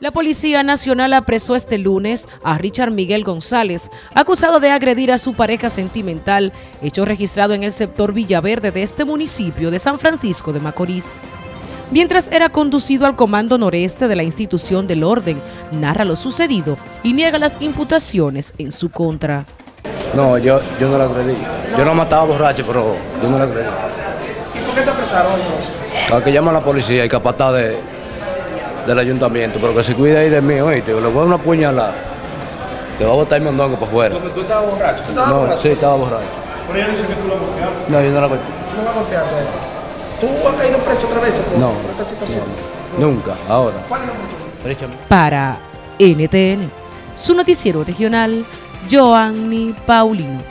La Policía Nacional apresó este lunes a Richard Miguel González, acusado de agredir a su pareja sentimental, hecho registrado en el sector Villaverde de este municipio de San Francisco de Macorís. Mientras era conducido al comando noreste de la institución del orden, narra lo sucedido y niega las imputaciones en su contra. No, yo, yo no la agredí. Yo no mataba borracho, pero yo no la agredí. ¿Y por qué te apresaron Para que llama a la policía y capataz de, del ayuntamiento, pero que se cuide ahí de mí, oíste, le voy a dar una puñalada. Te va a botar el mondongo para afuera. Porque tú estabas borracho. ¿Tú estabas No, borracho? sí, estaba borracho. Pero ella dice que tú la golpeaste. No, yo no la golpeé. No la golpeaste. ¿Tú has caído preso otra vez por, No. por esta situación? Nunca, ahora. ¿Cuál es? Richard, Para NTN, su noticiero regional, Joanny Paulino.